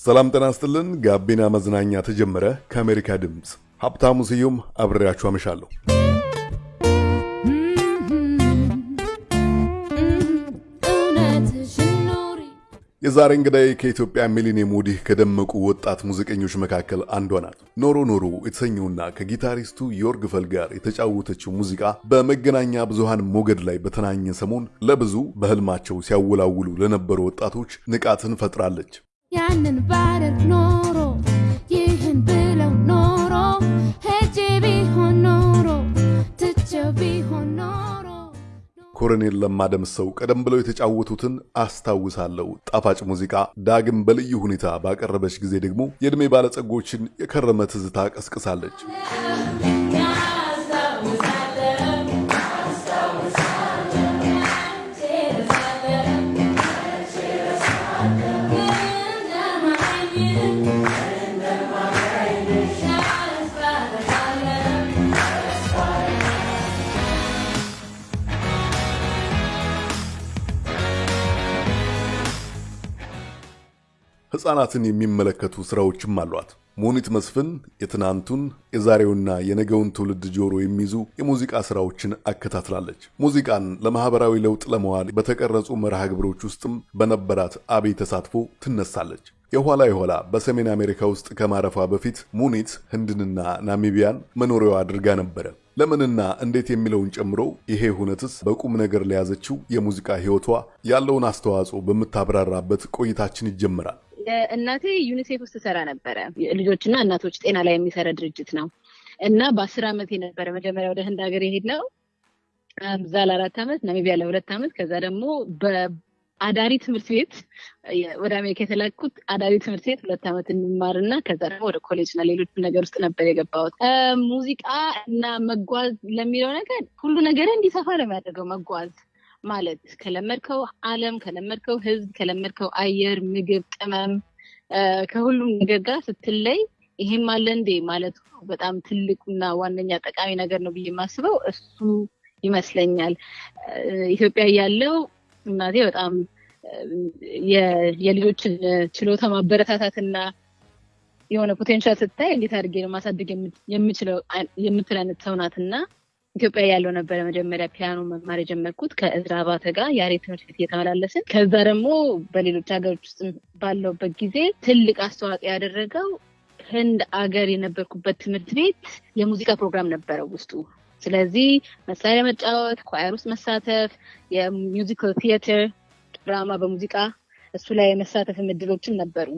ሰላም ጤና ይስጥልን። ጋቢና መዝናኛ ተጀመረ። ከአሜሪካ ድምፅ ሀብታሙ ስዩም አብሬያችሁ አመሻለሁ። የዛሬ እንግዳይ ከኢትዮጵያ ሚሊኒየም ወዲህ ከደመቁ ወጣት ሙዚቀኞች መካከል አንዷ ናት። ኖሮ ኖሮ የተሰኘውና ከጊታሪስቱ ዮርግፈል ጋር የተጫወተችው ሙዚቃ በመገናኛ ብዙሃን ሞገድ ላይ በተናኘ ሰሞን ለብዙ በህልማቸው ሲያወላውሉ ለነበሩ ወጣቶች ንቃትን ፈጥራለች። ያንን ባደርግ ኖሮ ይህን ብለው ኖሮ ሄጄ ቢሆን ኖሮ ትቼው ቢሆን ኖሮ ኮሎኔል ለማ ደምሰው ቀደም ብለው የተጫወቱትን አስታውሳለሁ ጣፋጭ ሙዚቃ ዳግም በልዩ ሁኔታ ባቀረበች ጊዜ ደግሞ የዕድሜ ባለጸጎችን የከረመ ትዝታ ቀስቅሳለች። ሕፃናትን የሚመለከቱ ሥራዎችም አሏት። ሙኒት መስፍን የትናንቱን የዛሬውና የነገውን ትውልድ ጆሮ የሚይዙ የሙዚቃ ሥራዎችን አከታትላለች። ሙዚቃን ለማኅበራዊ ለውጥ ለመዋል በተቀረጹ መርሃ ግብሮች ውስጥም በነበራት አብይ ተሳትፎ ትነሳለች። የኋላ የኋላ በሰሜን አሜሪካ ውስጥ ከማረፏ በፊት ሙኒት ህንድንና ናሚቢያን መኖሪያዋ አድርጋ ነበረ። ለምንና እንዴት የሚለውን ጨምሮ ይሄ ሁነትስ በቁም ነገር ለያዘችው የሙዚቃ ሕይወቷ ያለውን አስተዋጽኦ በምታብራራበት ቆይታችን ይጀምራል። እናቴ ዩኒሴፍ ውስጥ ትሰራ ነበረ። ልጆችና እናቶች ጤና ላይ የሚሰራ ድርጅት ነው እና በአስር ዓመት የነበረ መጀመሪያ ወደ ህንድ ሀገር የሄድ እዛ ለአራት ዓመት ናሚቢያ ለሁለት ዓመት ከዛ ደግሞ በአዳሪ ትምህርት ቤት ወደ አሜሪካ የተላኩት አዳሪ ትምህርት ቤት ሁለት ዓመት እንማርና ከዛ ደግሞ ወደ ኮሌጅ እና ሌሎች ነገር ውስጥ ነበር የገባሁት። ሙዚቃ እና መጓዝ ለሚለው ነገር ሁሉ ነገር እንዲሰፋ ነው የሚያደርገው መጓዝ ማለት ከለመድከው ዓለም ከለመድከው ህዝብ ከለመድከው አየር፣ ምግብ፣ ቅመም ከሁሉም ነገር ጋር ስትለይ ይሄም አለ እንዴ ማለቱ በጣም ትልቁና ዋነኛ ጠቃሚ ነገር ነው ብዬ የማስበው እሱ ይመስለኛል። ኢትዮጵያ ያለው እናቴ በጣም የልጆችን ችሎታ ማበረታታትና የሆነ potential ስታይ እንዴት አድርጌ ነው ማሳደግ የምችለው የምትል አይነት ሰው ናትና ኢትዮጵያ ያለው ነበረ መጀመሪያ ፒያኖ መማር የጀመርኩት ከእዝራ አባተ ጋር ያሬድ ትምህርት ቤት እየተመላለስን። ከዛ ደግሞ በሌሎች ሀገሮች ውስጥ ባለሁበት ጊዜ ትልቅ አስተዋጽኦ ያደረገው ህንድ አገር የነበርኩበት ትምህርት ቤት የሙዚቃ ፕሮግራም ነበረው ውስጡ። ስለዚህ መሳሪያ መጫወት፣ choir ውስጥ መሳተፍ፣ የ musical theater ድራማ በሙዚቃ እሱ ላይ የመሳተፍ እድሎችም ነበሩ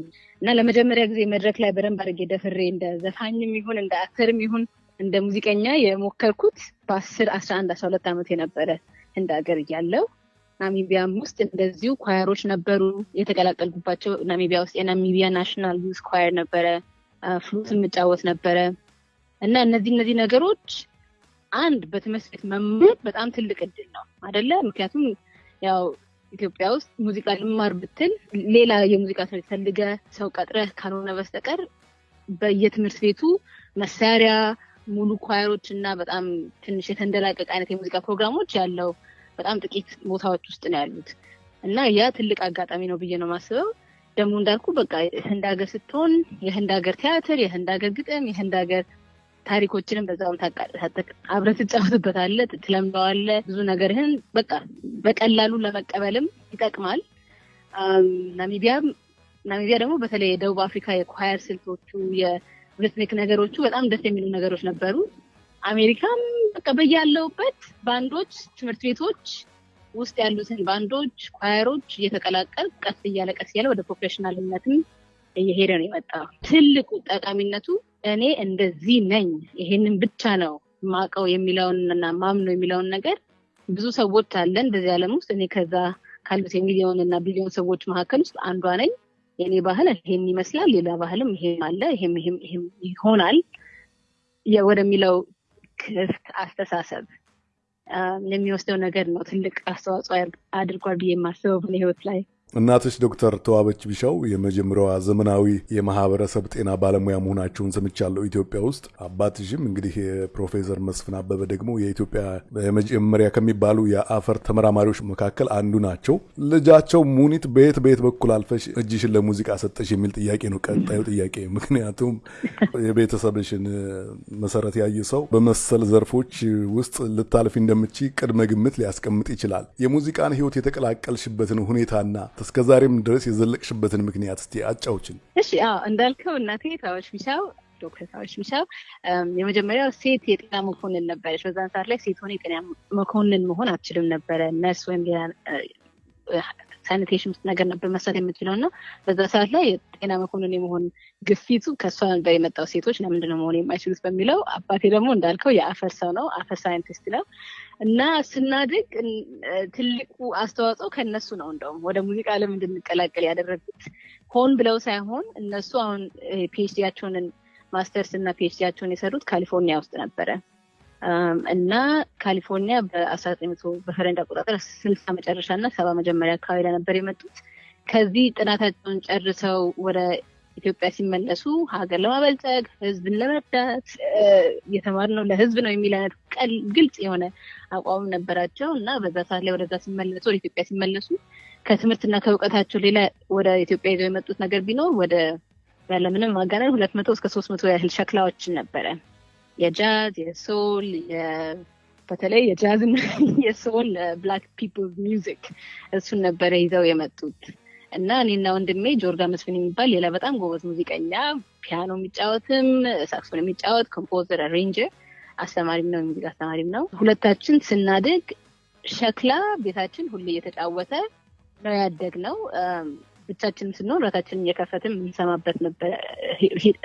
እና ለመጀመሪያ ጊዜ መድረክ ላይ በደንብ አድርጌ ደፍሬ እንደ ዘፋኝም ይሁን እንደ actor ም ይሁን እንደ ሙዚቀኛ የሞከርኩት በአስር አስራ አንድ አስራ ሁለት ዓመት የነበረ ህንድ ሀገር እያለሁ ናሚቢያም ውስጥ እንደዚሁ choir ኦች ነበሩ የተቀላቀልኩባቸው። ናሚቢያ ውስጥ የናሚቢያ national youth choir ነበረ፣ flute የምጫወት ነበረ እና እነዚህ እነዚህ ነገሮች አንድ በትምህርት ቤት መማር በጣም ትልቅ እድል ነው አደለ? ምክንያቱም ያው ኢትዮጵያ ውስጥ ሙዚቃ ልማር ብትል ሌላ የሙዚቃ ትምህርት ፈልገ ሰው ቀጥረህ ካልሆነ በስተቀር በየትምህርት ቤቱ መሳሪያ ሙሉ ኳየሮች እና በጣም ትንሽ የተንደላቀቅ አይነት የሙዚቃ ፕሮግራሞች ያለው በጣም ጥቂት ቦታዎች ውስጥ ነው ያሉት እና ያ ትልቅ አጋጣሚ ነው ብዬ ነው የማስበው። ደግሞ እንዳልኩ በቃ የህንድ ሀገር ስትሆን የህንድ ሀገር ቲያትር፣ የህንድ ሀገር ግጥም፣ የህንድ ሀገር ታሪኮችንም በዛውም አብረህ ትጫወትበታለህ፣ ትለምደዋለህ። ብዙ ነገርህን በቃ በቀላሉ ለመቀበልም ይጠቅማል። ናሚቢያም ናሚቢያ ደግሞ በተለይ የደቡብ አፍሪካ የ choir ስልቶቹ rhythmic ነገሮቹ በጣም ደስ የሚሉ ነገሮች ነበሩ። አሜሪካም በቃ በያለሁበት ባንዶች፣ ትምህርት ቤቶች ውስጥ ያሉትን ባንዶች፣ choir ኦች እየተቀላቀል ቀስ እያለ ቀስ እያለ ወደ professional ነትም እየሄደ ነው የመጣው። ትልቁ ጠቃሚነቱ እኔ እንደዚህ ነኝ ይሄንን ብቻ ነው ማቀው የሚለውን እና ማምነው የሚለውን ነገር ብዙ ሰዎች አለን በዚህ ዓለም ውስጥ እኔ ከዛ ካሉት የሚሊዮን እና ቢሊዮን ሰዎች መካከል ውስጥ አንዷ ነኝ። የኔ ባህል ይሄን ይመስላል፣ ሌላ ባህልም ይሄም አለ፣ ይሄም ይሄም ይሆናል ወደሚለው ክፍት አስተሳሰብ የሚወስደው ነገር ነው ትልቅ አስተዋጽኦ አድርጓል ብዬ የማስበው በእኔ ህይወት ላይ። እናትሽ ዶክተር ተዋበች ቢሻው የመጀመሪያዋ ዘመናዊ የማህበረሰብ ጤና ባለሙያ መሆናቸውን ሰምቻለሁ ኢትዮጵያ ውስጥ። አባትሽም እንግዲህ ፕሮፌሰር መስፍን አበበ ደግሞ የኢትዮጵያ የመጀመሪያ ከሚባሉ የአፈር ተመራማሪዎች መካከል አንዱ ናቸው። ልጃቸው ሙኒት በየት በየት በኩል አልፈሽ እጅሽን ለሙዚቃ ሰጠሽ የሚል ጥያቄ ነው ቀጣዩ ጥያቄ። ምክንያቱም የቤተሰብሽን መሰረት ያየ ሰው በመሰል ዘርፎች ውስጥ ልታልፊ እንደምቺ ቅድመ ግምት ሊያስቀምጥ ይችላል። የሙዚቃን ህይወት የተቀላቀልሽበትን ሁኔታና እስከዛሬም ድረስ የዘለቅሽበትን ምክንያት እስቲ አጫውችን። እሺ፣ እንዳልከው እናቴ ታዎች ቢሻው ዶክተር ታዎች ቢሻው የመጀመሪያው ሴት የጤና መኮንን ነበረች። በዛን ሰዓት ላይ ሴት ሆነ የጤና መኮንን መሆን አትችልም ነበረ። ነርስ ወይም sanitation ነገር ነበር መስራት የምትችለው እና በዛ ሰዓት ላይ የጤና መኮንን የመሆን ግፊቱ ከእሷ ነበር የመጣው። ሴቶች ለምንድነው መሆን የማይችሉት በሚለው አባቴ ደግሞ እንዳልከው የአፈር ሰው ነው፣ አፈር ሳይንቲስት ነው እና ስናድግ ትልቁ አስተዋጽኦ ከእነሱ ነው። እንደውም ወደ ሙዚቃ ዓለም እንድንቀላቀል ያደረጉት ሆን ብለው ሳይሆን እነሱ አሁን PhD ያቸውን masters እና PhD ያቸውን የሰሩት ካሊፎርኒያ ውስጥ ነበረ እና ካሊፎርኒያ በአስራ ዘጠኝ መቶ በፈረንጅ አቆጣጠር ስልሳ መጨረሻ እና ሰባ መጀመሪያ አካባቢ ላይ ነበር የመጡት። ከዚህ ጥናታቸውን ጨርሰው ወደ ኢትዮጵያ ሲመለሱ ሀገር ለማበልጸግ ህዝብን ለመርዳት የተማርነው ለህዝብ ነው የሚል አይነት ግልጽ የሆነ አቋም ነበራቸው እና በዛ ሰዓት ላይ ወደዛ ሲመለሱ ወደ ኢትዮጵያ ሲመለሱ ከትምህርትና ከእውቀታቸው ሌላ ወደ ኢትዮጵያ ይዘው የመጡት ነገር ቢኖር ወደ ያለምንም ማጋነን ሁለት መቶ እስከ ሶስት መቶ ያህል ሸክላዎችን ነበረ የጃዝ የ soul በተለይ የጃዝን የ soul black people music እሱን ነበረ ይዘው የመጡት እና እኔና ወንድሜ ጆርጋ መስፍን የሚባል ሌላ በጣም ጎበዝ ሙዚቀኛ ፒያኖ የሚጫወትም ሳክስፎን የሚጫወት composer፣ arranger አስተማሪም ነው፣ የሙዚቃ አስተማሪም ነው። ሁለታችን ስናድግ ሸክላ ቤታችን ሁሌ እየተጫወተ ነው ያደግነው። ብቻችንም ስንሆን ራሳችንን እየከፈትን የምንሰማበት ነበር።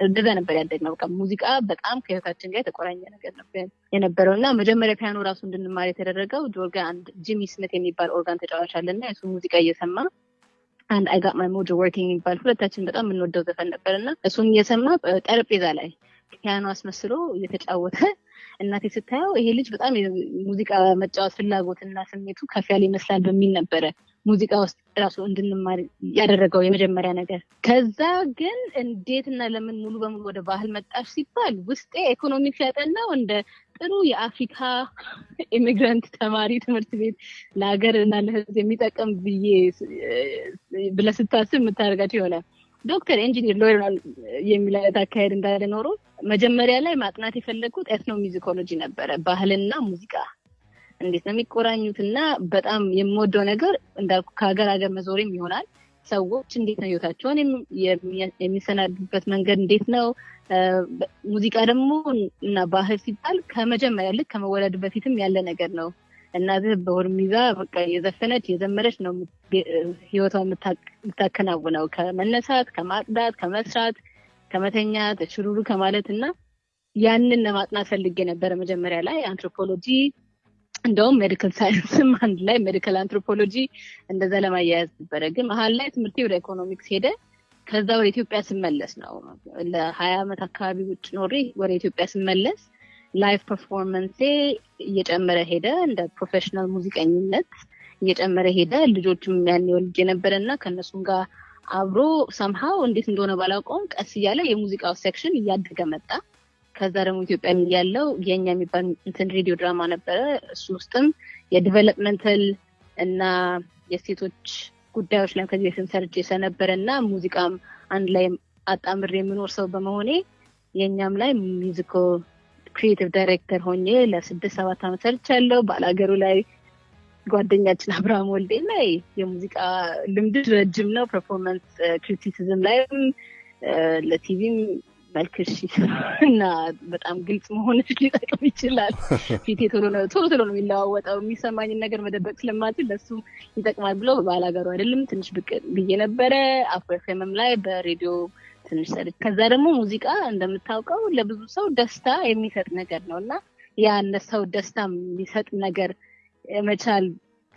እንደዛ ነበር ያደግነው። በቃ ሙዚቃ በጣም ከህይወታችን ጋር የተቆራኘ ነገር ነበር የነበረው እና መጀመሪያ ፒያኖ ራሱ እንድንማር የተደረገው ጆርጋ አንድ ጂሚ ስሚት የሚባል ኦርጋን ተጫዋች አለና የሱ ሙዚቃ እየሰማ አንድ I got my mojo working የሚባል ሁለታችን በጣም የምንወደው ዘፈን ነበር እና እሱን እየሰማ ጠረጴዛ ላይ ፒያኖ አስመስሎ እየተጫወተ እናቴ ስታየው ይሄ ልጅ በጣም ሙዚቃ መጫወት ፍላጎትና ስሜቱ ከፍ ያለ ይመስላል በሚል ነበረ ሙዚቃ ውስጥ ራሱ እንድንማር ያደረገው የመጀመሪያ ነገር። ከዛ ግን እንዴትና ለምን ሙሉ በሙሉ ወደ ባህል መጣሽ ሲባል ውስጤ ኢኮኖሚክስ ያጠናው እንደ ጥሩ የአፍሪካ immigrant ተማሪ ትምህርት ቤት ለሀገር እና ለሕዝብ የሚጠቅም ብዬ ብለህ ስታስብ የምታደርጋቸው የሆነ ዶክተር፣ ኢንጂኒር፣ lawyer የሚል አይነት አካሄድ እንዳለ ኖሮ መጀመሪያ ላይ ማጥናት የፈለግኩት ethnomusicology ነበረ። ባህልና ሙዚቃ እንዴት ነው የሚቆራኙት? እና በጣም የምወደው ነገር እንዳልኩ ከሀገር ሀገር መዞርም ይሆናል። ሰዎች እንዴት ነው ህይወታቸውን የሚሰናዱበት መንገድ እንዴት ነው? ሙዚቃ ደግሞ እና ባህል ሲባል ከመጀመሪያ ልክ ከመወለድ በፊትም ያለ ነገር ነው። እናትህ በሆድ ይዛ በቃ የዘፈነች የዘመረች ነው ህይወቷ የምታከናውነው ከመነሳት፣ ከማጽዳት፣ ከመስራት፣ ከመተኛት፣ ሽሩሩ ከማለት እና ያንን ለማጥናት ፈልጌ ነበረ መጀመሪያ ላይ አንትሮፖሎጂ እንደውም medical science ም አንድ ላይ medical anthropology እንደዛ ለማያያዝ ነበረ። ግን መሀል ላይ ትምህርቴ ወደ ኢኮኖሚክስ ሄደ። ከዛ ወደ ኢትዮጵያ ስመለስ ነው ለሀያ ዓመት አካባቢ ውጭ ኖሬ ወደ ኢትዮጵያ ስመለስ live performance ኤ እየጨመረ ሄደ። እንደ professional ሙዚቀኝነት እየጨመረ ሄደ። ልጆችም ያኔ ወልጄ የነበረ እና ከእነሱም ጋር አብሮ ሰምሃው እንዴት እንደሆነ ባላውቀውም ቀስ እያለ የሙዚቃው section እያደገ መጣ። ከዛ ደግሞ ኢትዮጵያ ያለው የኛ የሚባል እንትን ሬዲዮ ድራማ ነበረ። እሱ ውስጥም የ developmental እና የሴቶች ጉዳዮች ላይ ከዚህ በፊት ሰርቼ ስለነበረ እና ሙዚቃም አንድ ላይ አጣምሬ የምኖር ሰው በመሆኔ የእኛም ላይ musical creative director ሆኜ ለስድስት ሰባት ዓመት ሰርቻለሁ። ባላገሩ ላይ ጓደኛችን አብርሃም ወልዴ ላይ የሙዚቃ ልምድ ረጅም ነው። performance criticism ላይም ለቲቪም መልክሽ እና በጣም ግልጽ መሆንሽ ሊጠቅም ይችላል። ፊቴ ቶሎ ቶሎ ቶሎ ነው የሚለዋወጠው። የሚሰማኝን ነገር መደበቅ ስለማችል ለሱ ይጠቅማል ብሎ ባላገሩ አይዶልም ትንሽ ብቅ ብዬ ነበረ። አፍሮ ኤፍኤምም ላይ በሬዲዮ ትንሽ ሰርች። ከዛ ደግሞ ሙዚቃ እንደምታውቀው ለብዙ ሰው ደስታ የሚሰጥ ነገር ነው እና ያን ሰው ደስታ የሚሰጥ ነገር የመቻል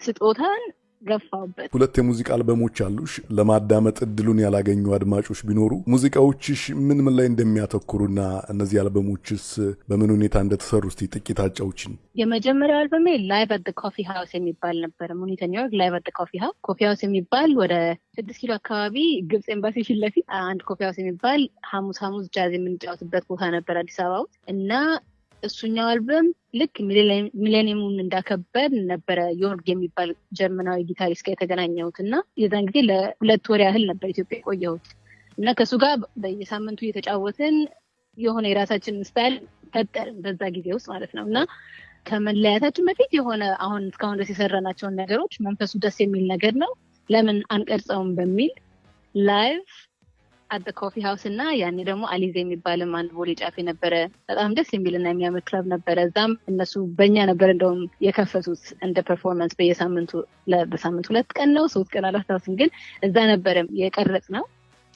ስጦታን ገፋውበት። ሁለት የሙዚቃ አልበሞች አሉሽ። ለማዳመጥ እድሉን ያላገኙ አድማጮች ቢኖሩ ሙዚቃዎችሽ ምን ምን ላይ እንደሚያተኩሩና እነዚህ አልበሞችስ በምን ሁኔታ እንደተሰሩ እስቲ ጥቂት አጫውችን። የመጀመሪያው አልበሜ Live at Coffee House የሚባል ነበረ። ሙኒት and ዮርግ Live at Coffee House Coffee House የሚባል ወደ ስድስት ኪሎ አካባቢ ግብፅ ኤምባሲ ፊት ለፊት አንድ Coffee House የሚባል ሐሙስ ሐሙስ ጃዝ የምንጫወትበት ቦታ ነበር አዲስ አበባ ውስጥ እና እሱኛው አልበም ልክ ሚሌኒየሙን እንዳከበር ነበረ ዮርግ የሚባል ጀርመናዊ ጊታሪስት ጋር የተገናኘሁት እና የዛን ጊዜ ለሁለት ወር ያህል ነበር ኢትዮጵያ የቆየሁት። እና ከእሱ ጋር በየሳምንቱ እየተጫወትን የሆነ የራሳችንን style ፈጠርን በዛ ጊዜ ውስጥ ማለት ነው። እና ከመለያታችን በፊት የሆነ አሁን እስካሁን ድረስ የሰራናቸውን ነገሮች መንፈሱ ደስ የሚል ነገር ነው ለምን አንቀርጸውም በሚል Live at Coffee House እና ያኔ ደግሞ አሊዜ የሚባልም አንድ ቦሌ ጫፍ የነበረ በጣም ደስ የሚልና የሚያምር ክለብ ነበረ። እዛም እነሱ በእኛ ነበር እንደውም የከፈቱት እንደ performance በየሳምንቱ በሳምንት ሁለት ቀን ነው ሶስት ቀን አላስታውስም፣ ግን እዛ ነበረ የቀረጽነው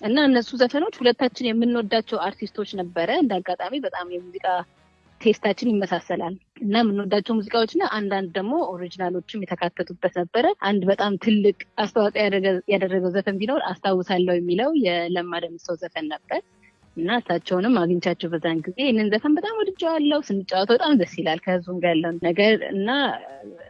እና እነሱ ዘፈኖች ሁለታችን የምንወዳቸው አርቲስቶች ነበረ። እንደ አጋጣሚ በጣም የሙዚቃ ቴስታችን ይመሳሰላል እና የምንወዳቸው ሙዚቃዎች አንዳንድ ደግሞ ኦሪጂናሎችም የተካተቱበት ነበረ። አንድ በጣም ትልቅ አስተዋጽኦ ያደረገው ዘፈን ቢኖር አስታውሳለሁ የሚለው የለማ ደምሰው ዘፈን ነበር እና እሳቸውንም አግኝቻቸው በዛን ጊዜ ይህንን ዘፈን በጣም ወድጀዋለሁ። ስንጫወተው በጣም ደስ ይላል ከህዝቡም ጋር ያለውን ነገር እና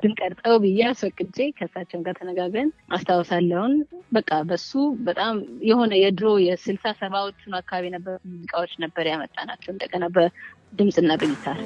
ድንቀርጠው ብዬ አስፈቅጄ ከእሳቸውን ጋር ተነጋግረን አስታውሳለሁን በቃ በሱ በጣም የሆነ የድሮ የስልሳ ሰባዎቹን አካባቢ የነበሩ ሙዚቃዎች ነበር ያመጣ ናቸው እንደገና በድምፅና በጊታር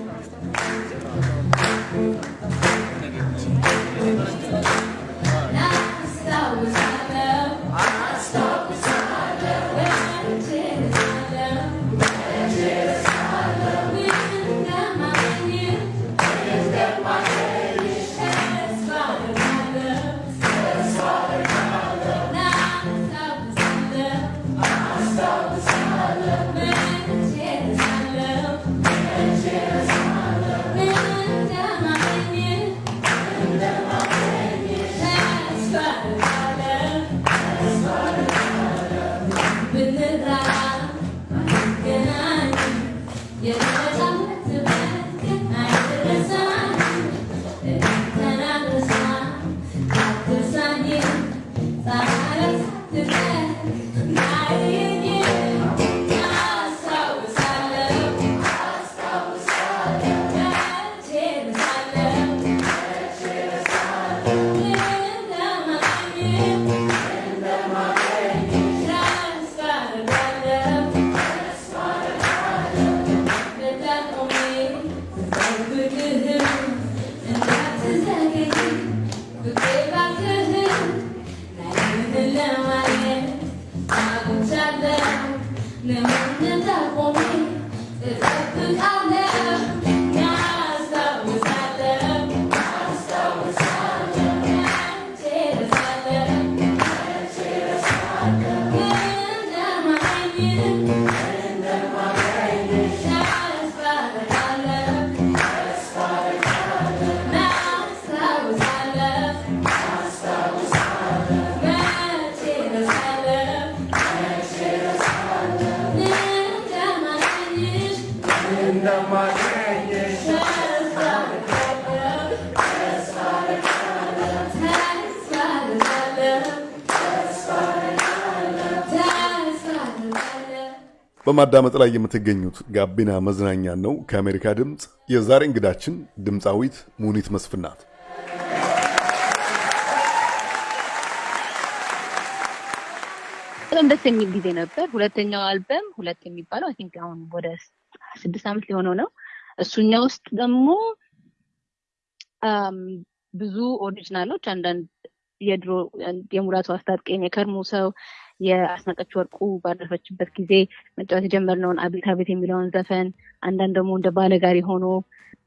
በማዳመጥ ላይ የምትገኙት ጋቢና መዝናኛ ነው ከአሜሪካ ድምፅ። የዛሬ እንግዳችን ድምፃዊት ሙኒት መስፍን ናት። በጣም ደስ የሚል ጊዜ ነበር። ሁለተኛው አልበም ሁለት የሚባለው I think አሁን ወደ ስድስት ዓመት ሊሆነው ነው። እሱኛ ውስጥ ደግሞ ብዙ original ኦች አንዳንድ የድሮ የሙላቱ አስታጥቄን የከርሞ ሰው የአስናቀች ወርቁ ባረፈችበት ጊዜ መጫወት የጀመርነውን አቤት አቤት የሚለውን ዘፈን አንዳንድ ደግሞ እንደ ባለጋሪ ሆኖ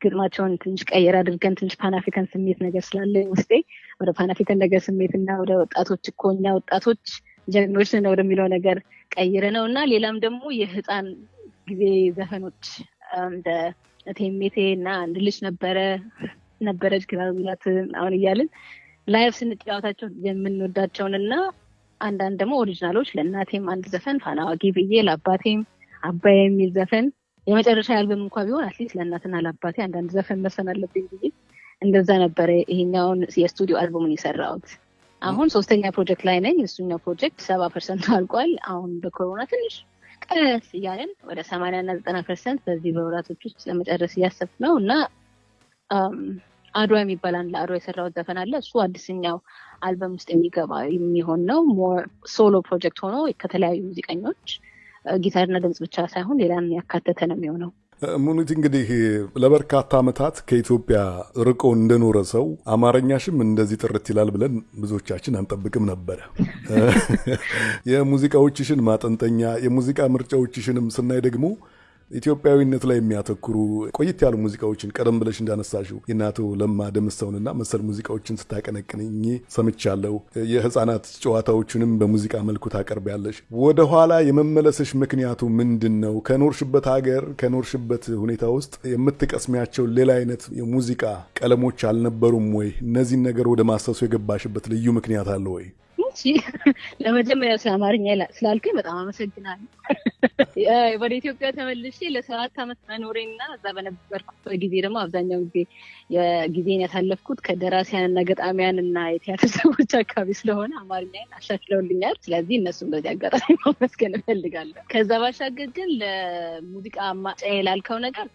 ግጥማቸውን ትንሽ ቀየር አድርገን ትንሽ Pan-African ስሜት ነገር ስላለኝ ውስጤ ወደ Pan-African ነገር ስሜት እና ወደ ወጣቶች እኮ እኛ ወጣቶች ጀግኖች ነን ወደሚለው ነገር ቀይረነው እና ሌላም ደግሞ የህፃን ጊዜ ዘፈኖች እንደ ቴሜቴ እና አንድ ልጅ ነበረ ነበረች ግራ ሚላት አሁን እያልን live ስንጫወታቸው የምንወዳቸውን እና አንዳንድ ደግሞ original ኦች ለእናቴም አንድ ዘፈን ፋና ወጊ ብዬ ለአባቴም አባይ የሚል ዘፈን የመጨረሻ አልበም እንኳ ቢሆን at least ለእናትና ለአባቴ አንዳንድ ዘፈን መሰን አለብኝ ብዬ እንደዛ ነበረ ይሄኛውን የስቱዲዮ አልበሙን የሰራሁት አሁን ሶስተኛ ፕሮጀክት ላይ ነኝ። እሱኛው ፕሮጀክት ሰባ percent ኡ አልቋል። አሁን በኮሮና ትንሽ ቀስ እያለን ወደ ሰማንያ እና ዘጠና percent በዚህ በወራቶች ውስጥ ለመጨረስ እያሰብኩ ነው እና አድዋ የሚባል አንድ ለአድዋ የሰራሁት ዘፈን አለ። እሱ አዲስኛው አልበም ውስጥ የሚገባ የሚሆን ነው። ሶሎ ፕሮጀክት ሆኖ ከተለያዩ ሙዚቀኞች ጊታርና ድምፅ ብቻ ሳይሆን ሌላን ያካተተ ነው የሚሆነው። ሙኒት እንግዲህ ለበርካታ ዓመታት ከኢትዮጵያ ርቆ እንደኖረ ሰው አማርኛሽም እንደዚህ ጥርት ይላል ብለን ብዙዎቻችን አንጠብቅም ነበረ። የሙዚቃዎችሽን ማጠንጠኛ የሙዚቃ ምርጫዎችሽንም ስናይ ደግሞ ኢትዮጵያዊነት ላይ የሚያተኩሩ ቆየት ያሉ ሙዚቃዎችን ቀደም ብለሽ እንዳነሳሽው የእናቶ ለማ ደምሰውንና መሰል ሙዚቃዎችን ስታቀነቅንኝ ሰምቻለሁ። የህፃናት ጨዋታዎችንም በሙዚቃ መልኩ ታቀርቢያለሽ። ወደኋላ የመመለስሽ ምክንያቱ ምንድን ነው? ከኖርሽበት ሀገር ከኖርሽበት ሁኔታ ውስጥ የምትቀስሚያቸው ሌላ አይነት የሙዚቃ ቀለሞች አልነበሩም ወይ? እነዚህን ነገር ወደ ማሰሱ የገባሽበት ልዩ ምክንያት አለ ወይ? ለመጀመሪያው ስለ አማርኛ ስላልከኝ በጣም አመሰግናለሁ። ወደ ኢትዮጵያ ተመልሼ ለሰባት ዓመት መኖሬና እዛ በነበርኩበት ጊዜ ደግሞ አብዛኛው ጊዜ የጊዜን ያሳለፍኩት ከደራሲያን እና ገጣሚያን እና የቲያትር ሰዎች አካባቢ ስለሆነ አማርኛን አሻሽለውልኛል። ስለዚህ እነሱም በዚህ አጋጣሚ ማመስገን እፈልጋለሁ። ከዛ ባሻገር ግን ለሙዚቃ ማጫ ላልከው ነገር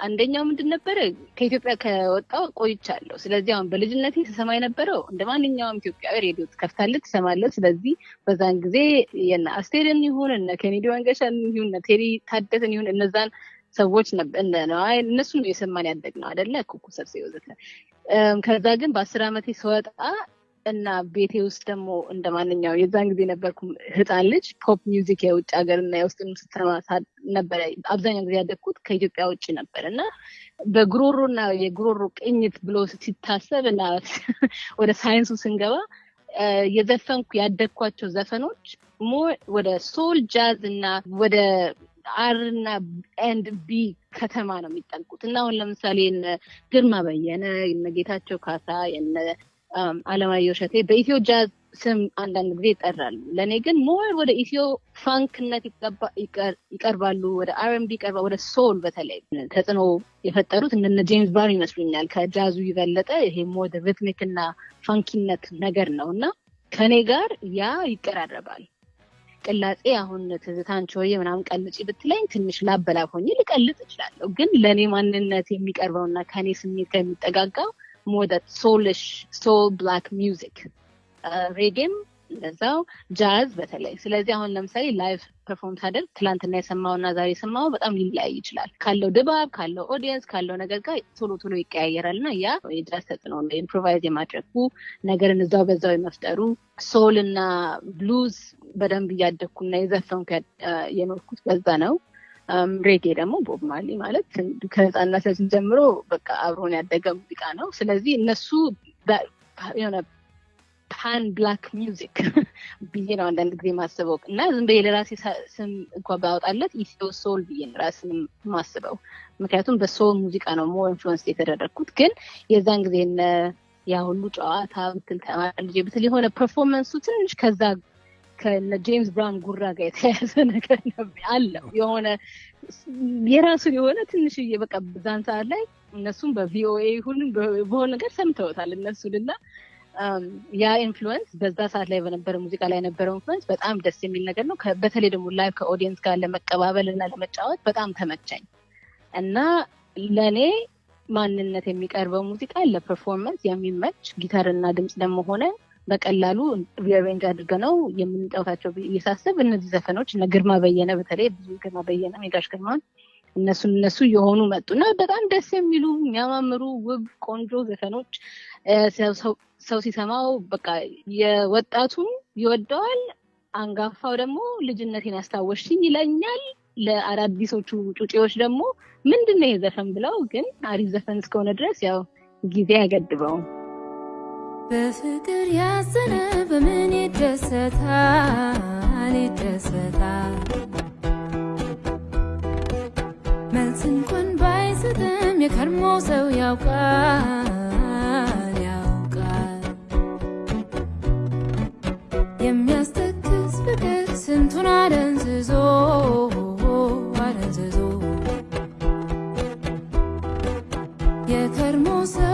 አንደኛው ምንድን ነበረ ከኢትዮጵያ ከወጣው ቆይቻለሁ። ስለዚህ አሁን በልጅነቴ ስሰማ የነበረው እንደ ማንኛውም ኢትዮጵያዊ ሬዲዮ ትከፍታለህ፣ ትሰማለህ። ስለዚህ በዛን ጊዜ የነ አስቴርን ይሁን እነ ኬኔዲ መንገሻን ይሁን እነ ቴዲ ታደሰን ይሁን እነዛን ሰዎች እነሱ ነው የሰማን ያደግነው አደለ ኩኩ ሰብሴ ወዘተ። ከዛ ግን በአስር ዓመቴ ስወጣ እና ቤቴ ውስጥ ደግሞ እንደ ማንኛው የዛን ጊዜ ነበርኩ ህፃን ልጅ pop music የውጭ ሀገር እና የውስጥ ስትሰማ ነበረ። አብዛኛው ጊዜ ያደግኩት ከኢትዮጵያ ውጭ ነበር እና በጉሮሮ እና የጉሮሮ ቅኝት ብሎ ሲታሰብ እና ወደ ሳይንሱ ስንገባ የዘፈንኩ ያደግኳቸው ዘፈኖች ወደ soul jazz እና ወደ R እና and B ከተማ ነው የሚጠንቁት እና አሁን ለምሳሌ ግርማ በየነ የነ ጌታቸው ካሳ የነ አለማየሁ እሸቴ በ Ethio jazz ስም አንዳንድ ጊዜ ይጠራሉ። ለእኔ ግን more ወደ Ethio funk ነት ይቀርባሉ፣ ወደ R&B ይቀርባሉ፣ ወደ soul በተለይ ተጽዕኖ የፈጠሩት እነ ጄምስ ብራውን ይመስሉኛል። ከጃዙ የበለጠ ይሄ more rhythmic እና funky ነት ነገር ነው እና ከእኔ ጋር ያ ይቀራረባል። ቅላጼ አሁን ትዝታን ቾዬ ምናምን ቀልጪ ብትለኝ ትንሽ ላበላብ ሆኜ ልቀልጥ እችላለሁ። ግን ለእኔ ማንነት የሚቀርበውና ከእኔ ስሜት ጋር የሚጠጋጋው ሞደት ሶልሽ soul black music ሬጌም እንደዛው ጃዝ በተለይ። ስለዚህ አሁን ለምሳሌ ላይቭ perform ሳደርግ ትላንትና የሰማው እና ዛሬ የሰማው በጣም ሊለያይ ይችላል። ካለው ድባብ ካለው audience ካለው ነገር ጋር ቶሎ ቶሎ ይቀያየራል እና ያ የጃዝ ተጽዕኖ ነው። improvise የማድረጉ ነገርን እዛው በዛው የመፍጠሩ soul እና ብሉዝ በደንብ እያደግኩና የዘፈንኩ የኖርኩት በዛ ነው ሬጌ ደግሞ ቦብ ማርሊ ማለት ከህፃንነታችን ጀምሮ በቃ አብሮን ያደገ ሙዚቃ ነው። ስለዚህ እነሱ የሆነ pan black music ብዬ ነው አንዳንድ ጊዜ ማስበው እና ዝም ብዬ ለራሴ ስም እንኳ ባወጣለት Ethio soul ብዬ ራስን ማስበው ምክንያቱም በ soul ሙዚቃ ነው more influence የተደረግኩት። ግን የዛን ጊዜ ያ ሁሉ ጨዋታ ብትል ተማሪ ብትል የሆነ performance ኡ ትንሽ ከዛ ከነ ጄምስ ብራውን ጉራ ጋር የተያያዘ ነገር አለው። የሆነ የራሱን የሆነ ትንሽዬ በቃ በዛን ሰዓት ላይ እነሱም በ VOA ሁሉም በሆነ ነገር ሰምተውታል እነሱን እና ያ influence በዛ ሰዓት ላይ በነበረ ሙዚቃ ላይ የነበረው influence በጣም ደስ የሚል ነገር ነው። በተለይ ደግሞ live ከ audience ጋር ለመቀባበል እና ለመጫወት በጣም ተመቸኝ እና ለእኔ ማንነት የሚቀርበው ሙዚቃ ለ performance የሚመች ጊታርና ድምፅ ደግሞ ሆነ በቀላሉ rearrange አድርገ ነው የምንጫወታቸው እየሳስብ እነዚህ ዘፈኖች እነ ግርማ በየነ በተለይ ብዙ ግርማ በየነ ሜጋሽ ግርማን እነሱ እነሱ የሆኑ መጡና በጣም ደስ የሚሉ የሚያማምሩ ውብ ቆንጆ ዘፈኖች ሰው ሲሰማው በቃ የወጣቱም ይወደዋል፣ አንጋፋው ደግሞ ልጅነቴን አስታወሽኝ ይለኛል። ለአዳዲሶቹ ጩጬዎች ደግሞ ምንድን ነው የዘፈን ብለው ግን አሪፍ ዘፈን እስከሆነ ድረስ ያው ጊዜ አይገድበውም። በፍቅር ያዘነ በምን ይደሰታል? ይደሰታል? መልስ እንኳን ባይሰጥም የከርሞ ሰው ያውቃል ያውቃል። የሚያስተክዝ ፍቅር ስንቱን አደንዝዞ አደንዝዞ። የከርሞ ሰው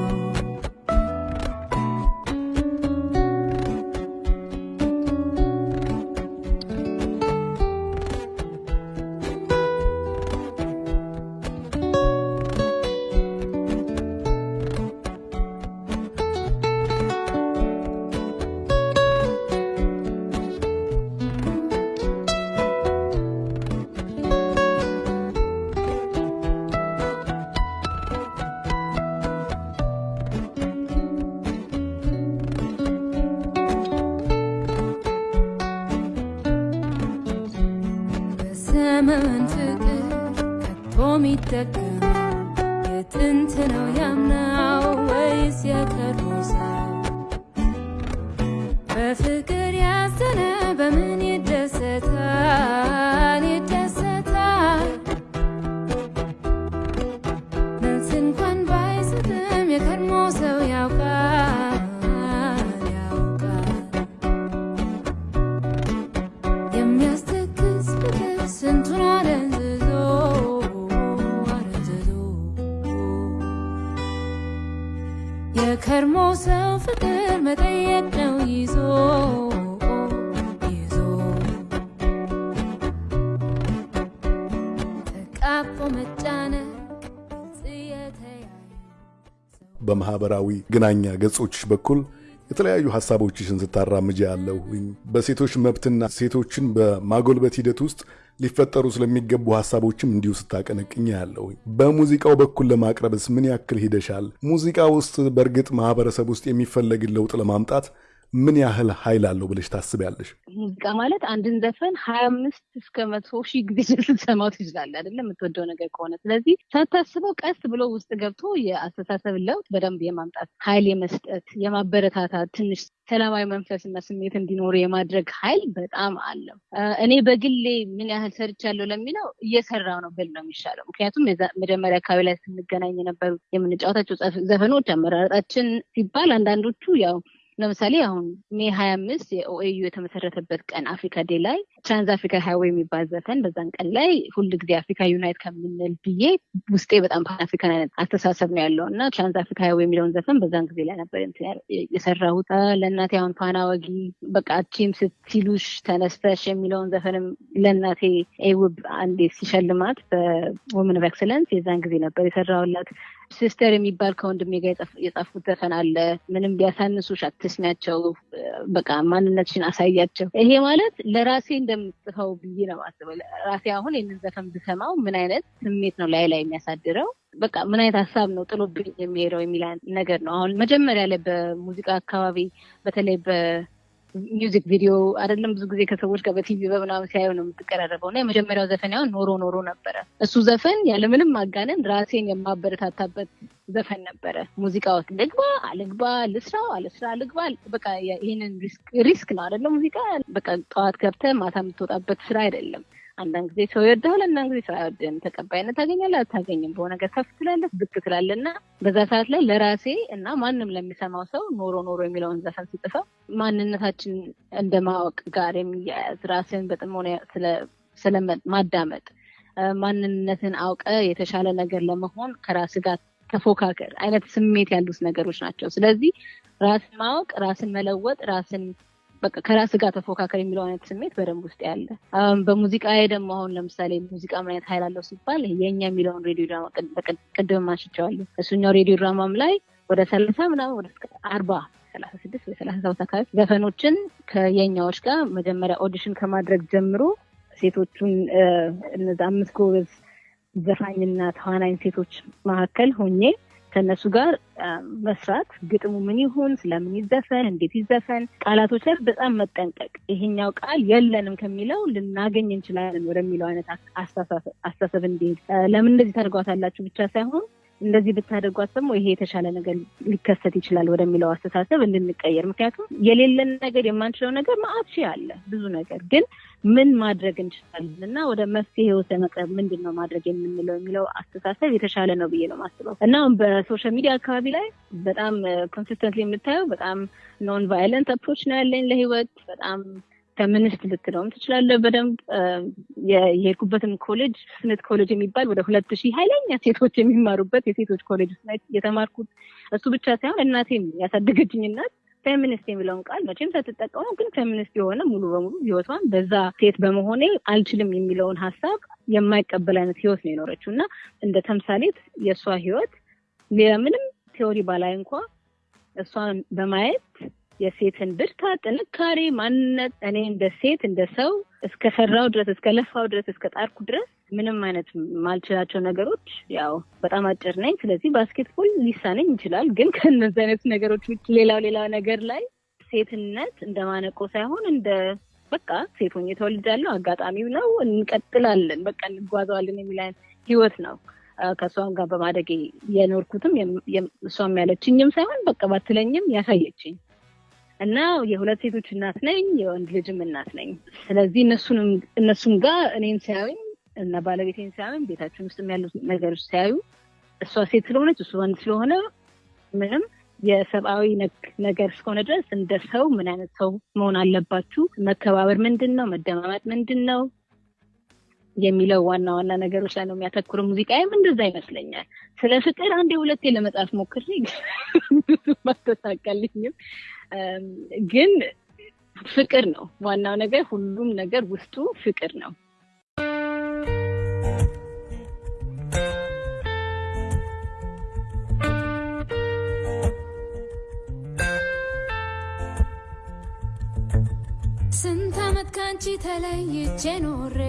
በማህበራዊ ግናኛ ገጾችሽ በኩል የተለያዩ ሀሳቦችሽን ስታራምጃ ያለሁኝ በሴቶች መብትና ሴቶችን በማጎልበት ሂደት ውስጥ ሊፈጠሩ ስለሚገቡ ሀሳቦችም እንዲሁ ስታቀነቅኝ ያለሁኝ። በሙዚቃው በኩል ለማቅረብስ ምን ያክል ሂደሻል? ሙዚቃ ውስጥ በእርግጥ ማህበረሰብ ውስጥ የሚፈለግን ለውጥ ለማምጣት ምን ያህል ኃይል አለው ብለሽ ታስቢያለሽ? ሙዚቃ ማለት አንድን ዘፈን ሀያ አምስት እስከ መቶ ሺህ ጊዜ ስትሰማው ትችላለህ አይደለም የምትወደው ነገር ከሆነ ስለዚህ ሳታስበው ቀስ ብሎ ውስጥ ገብቶ የአስተሳሰብ ለውጥ በደንብ የማምጣት ኃይል የመስጠት የማበረታታት ትንሽ ሰላማዊ መንፈስና ስሜት እንዲኖሩ የማድረግ ኃይል በጣም አለው። እኔ በግሌ ምን ያህል ሰርቻለሁ ለሚለው እየሰራው ነው ብል ነው የሚሻለው። ምክንያቱም መጀመሪያ አካባቢ ላይ ስንገናኝ የነበሩ የምንጫወታቸው ዘፈ- ዘፈኖች አመራረጣችን ሲባል አንዳንዶቹ ያው ለምሳሌ አሁን May ሀያ አምስት የ OAU የተመሰረተበት ቀን Africa Day ላይ Trans Africa Highway የሚባል ዘፈን በዛን ቀን ላይ ሁል ጊዜ Africa unite ከምንል ብዬ ውስጤ በጣም pan African አይነት አስተሳሰብ ነው ያለው እና Trans Africa Highway የሚለውን ዘፈን በዛን ጊዜ ላይ ነበር የሰራሁት። ለእናቴ አሁን ፋና ወጊ በቃ አትችይም ሲሉሽ ተነስተሽ የሚለውን ዘፈንም ለእናቴ AWiB አንዴ ሲሸልማት በ Women of Excellence የዛን ጊዜ ነበር የሰራሁላት። Sister የሚባል ከወንድሜ ጋር የጻፍኩት ዘፈን አለ። ምንም ቢያሳንሱሽ አትስሚያቸው፣ በቃ ማንነትሽን አሳያቸው። ይሄ ማለት ለራሴ እንደምጽፈው ብዬ ነው የማስበው። ራሴ አሁን ይህንን ዘፈን ብሰማው ምን አይነት ስሜት ነው ላይ ላይ የሚያሳድረው በቃ ምን አይነት ሀሳብ ነው ጥሎብኝ የሚሄደው የሚል ነገር ነው። አሁን መጀመሪያ ላይ በሙዚቃ አካባቢ በተለይ በ music video አይደለም ብዙ ጊዜ ከሰዎች ጋር በቲቪ በምናምን ሲያዩ ነው የምትቀራረበው እና የመጀመሪያው ዘፈን ያሁን ኖሮ ኖሮ ነበረ። እሱ ዘፈን ያለምንም ማጋነን ራሴን የማበረታታበት ዘፈን ነበረ። ሙዚቃ ውስጥ ልግባ አልግባ፣ ልስራው አልስራ፣ ልግባ በቃ ይህንን risk ነው አይደለም ሙዚቃ በቃ ጠዋት ገብተህ ማታ የምትወጣበት ስራ አይደለም። አንዳንድ ጊዜ ሰው ይወድሃል፣ አንዳንድ ጊዜ ሰው አይወድህም። ተቀባይነት ታገኛለህ፣ አታገኝም። በሆነ ነገር ከፍ ትላለህ፣ ብቅ ትላለህ እና በዛ ሰዓት ላይ ለራሴ እና ማንም ለሚሰማው ሰው ኖሮ ኖሮ የሚለውን ዘፈን ስጽፈው ማንነታችን እንደማወቅ ጋር የሚያያዝ ራስን በጥሞና ስለ ማዳመጥ ማንነትን አውቀ የተሻለ ነገር ለመሆን ከራስ ጋር ተፎካከር አይነት ስሜት ያሉት ነገሮች ናቸው። ስለዚህ ራስን ማወቅ፣ ራስን መለወጥ፣ ራስን በቃ ከራስ ጋር ተፎካከር የሚለው አይነት ስሜት በደንብ ውስጥ ያለ። በሙዚቃ ደግሞ አሁን ለምሳሌ ሙዚቃ ምን አይነት ኃይል አለው ሲባል የኛ የሚለውን ሬዲዮ ድራማ ቅድም አንስቼዋለሁ። እሱኛው ሬዲዮ ድራማም ላይ ወደ ሰላሳ ምናምን ወደ አርባ ሰላሳ ስድስት ወይ ሰላሳ ሰባት አካባቢ ዘፈኖችን ከየኛዎች ጋር መጀመሪያ audition ከማድረግ ጀምሮ ሴቶቹን እነዚ አምስት ጎበዝ ዘፋኝና ተዋናኝ ሴቶች መካከል ሆኜ ከእነሱ ጋር መስራት ግጥሙ ምን ይሁን፣ ስለምን ይዘፈን፣ እንዴት ይዘፈን፣ ቃላቶች ላይ በጣም መጠንቀቅ፣ ይሄኛው ቃል የለንም ከሚለው ልናገኝ እንችላለን ወደሚለው አይነት አስተሳሰብ እንዲሄድ። ለምን እንደዚህ ታደርጓታላችሁ ብቻ ሳይሆን እንደዚህ ብታደርጓት ደግሞ ይሄ የተሻለ ነገር ሊከሰት ይችላል ወደሚለው አስተሳሰብ እንድንቀየር። ምክንያቱም የሌለን ነገር የማንችለው ነገር ሺህ አለ ብዙ ነገር ግን ምን ማድረግ እንችላለን እና ወደ መፍትሄ ወደ መቅረብ ምንድን ነው ማድረግ የምንለው የሚለው አስተሳሰብ የተሻለ ነው ብዬ ነው ማስበው እና በ social media አካባቢ ላይ በጣም consistently የምታየው በጣም non violent approach ነው ያለኝ ለህይወት በጣም ፌሚኒስት ልትለውም ትችላለህ። በደንብ የሄድኩበትም ኮሌጅ Smith College የሚባል ወደ ሁለት ሺህ ኃይለኛ ሴቶች የሚማሩበት የሴቶች ኮሌጅ ውስጥ የተማርኩት እሱ ብቻ ሳይሆን እናቴም ያሳደገችኝ እናት ፌሚኒስት የሚለውን ቃል መቼም ሳትጠቀሙ ግን ፌሚኒስት የሆነ ሙሉ በሙሉ ህይወቷን በዛ ሴት በመሆኔ አልችልም የሚለውን ሀሳብ የማይቀበል አይነት ህይወት ነው የኖረችው እና እንደ ተምሳሌት የእሷ ህይወት ምንም ቴዎሪ ባላይ እንኳ እሷን በማየት የሴትን ብርታት፣ ጥንካሬ፣ ማንነት እኔ እንደ ሴት እንደ ሰው እስከ ሰራው ድረስ እስከ ለፋው ድረስ እስከ ጣርኩ ድረስ ምንም አይነት ማልችላቸው ነገሮች ያው በጣም አጭር ነኝ። ስለዚህ ባስኬትቦል ሊሳነኝ ይችላል። ግን ከነዚህ አይነት ነገሮች ውጭ ሌላው ሌላው ነገር ላይ ሴትነት እንደ ማነቆ ሳይሆን እንደ በቃ ሴት ሆኜ ተወልጃለሁ፣ አጋጣሚው ነው፣ እንቀጥላለን፣ በቃ እንጓዘዋለን የሚል አይነት ህይወት ነው ከእሷም ጋር በማደግ የኖርኩትም እሷም ያለችኝም ሳይሆን በቃ ባትለኝም ያሳየችኝ እና የሁለት ሴቶች እናት ነኝ፣ የወንድ ልጅም እናት ነኝ። ስለዚህ እነሱም ጋር እኔን ሲያዩኝ እና ባለቤቴን ሲያዩኝ ቤታችን ውስጥ ያሉት ነገሮች ሲያዩ እሷ ሴት ስለሆነች እሱ ወንድ ስለሆነ ምንም የሰብአዊ ነገር እስከሆነ ድረስ እንደ ሰው ምን አይነት ሰው መሆን አለባችሁ፣ መከባበር ምንድን ነው፣ መደማመጥ ምንድን ነው የሚለው ዋና ዋና ነገሮች ላይ ነው የሚያተኩረው። ሙዚቃዬም እንደዛ ይመስለኛል። ስለ ፍቅር አንዴ ሁለቴ ለመጻፍ ሞክሬ ብዙም ግን ፍቅር ነው ዋናው ነገር። ሁሉም ነገር ውስጡ ፍቅር ነው። ስንት ዓመት ካንቺ ተለይቼ ኖሬ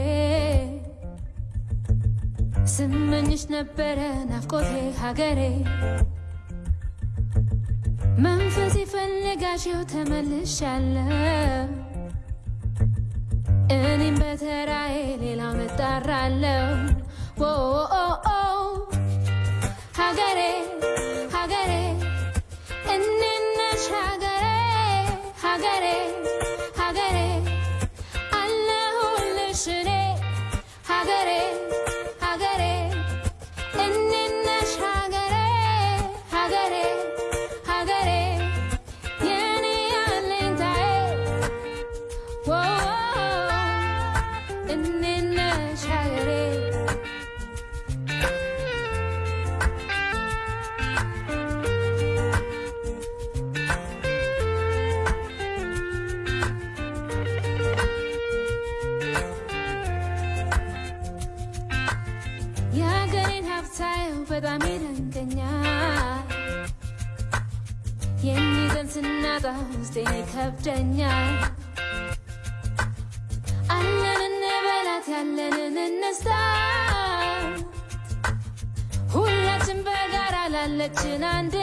ስመኝሽ ነበረ ናፍቆቴ ሀገሬ መንፈስ የፈለጋሽው ተመልሻለሁ። እኔም በተራዬ ሌላ መጣራለሁ ሀገሬ ሀገሬ እንነሽ ሀገሬ ሀገሬ ይከብደኛል። አለን እንበላት ያለንን እንስታ ሁላችን በጋራ ላለችን አንድ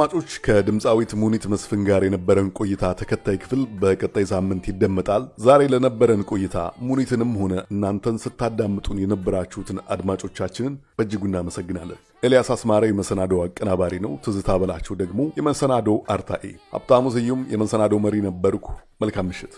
አድማጮች ከድምፃዊት ሙኒት መስፍን ጋር የነበረን ቆይታ ተከታይ ክፍል በቀጣይ ሳምንት ይደመጣል። ዛሬ ለነበረን ቆይታ ሙኒትንም ሆነ እናንተን ስታዳምጡን የነበራችሁትን አድማጮቻችንን በእጅጉ እናመሰግናለን። ኤልያስ አስማረ የመሰናዶው አቀናባሪ ነው። ትዝታ በላቸው ደግሞ የመሰናዶው አርታኤ። ሀብታሙ ስዩም የመሰናዶው መሪ ነበርኩ። መልካም ምሽት።